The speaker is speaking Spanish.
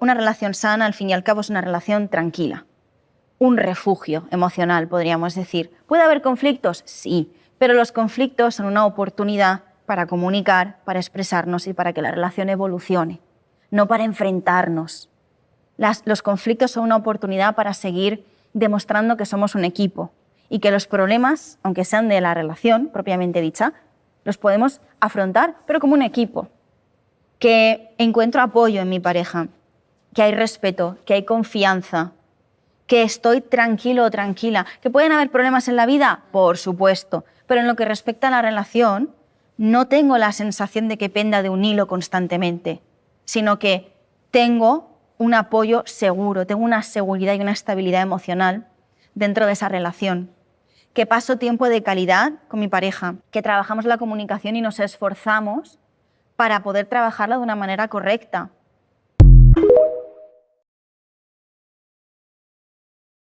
Una relación sana, al fin y al cabo, es una relación tranquila, un refugio emocional, podríamos decir. ¿Puede haber conflictos? Sí, pero los conflictos son una oportunidad para comunicar, para expresarnos y para que la relación evolucione, no para enfrentarnos. los conflictos son una oportunidad para seguir demostrando que somos un equipo y que los problemas, aunque sean de la relación propiamente dicha, los podemos afrontar, pero como un equipo. Que encuentro apoyo en mi pareja, que hay respeto, que hay confianza, que estoy tranquilo o tranquila. ¿Que pueden haber problemas en la vida? Por supuesto. Pero en lo que respecta a la relación, no tengo la sensación de que penda de un hilo constantemente, sino que tengo un apoyo seguro, tengo una seguridad y una estabilidad emocional dentro de esa relación. Que paso tiempo de calidad con mi pareja, que trabajamos la comunicación y nos esforzamos para poder trabajarla de una manera correcta,